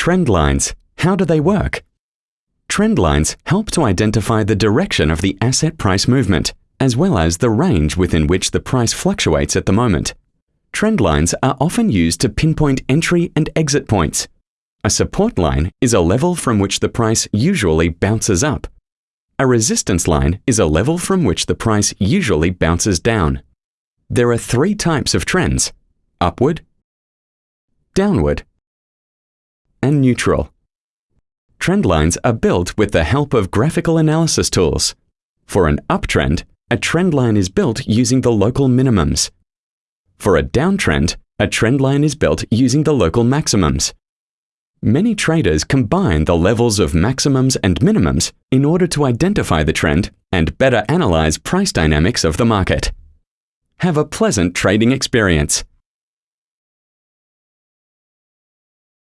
Trend lines. How do they work? Trend lines help to identify the direction of the asset price movement, as well as the range within which the price fluctuates at the moment. Trend lines are often used to pinpoint entry and exit points. A support line is a level from which the price usually bounces up. A resistance line is a level from which the price usually bounces down. There are three types of trends upward, downward, neutral. Trend lines are built with the help of graphical analysis tools. For an uptrend, a trend line is built using the local minimums. For a downtrend, a trend line is built using the local maximums. Many traders combine the levels of maximums and minimums in order to identify the trend and better analyze price dynamics of the market. Have a pleasant trading experience.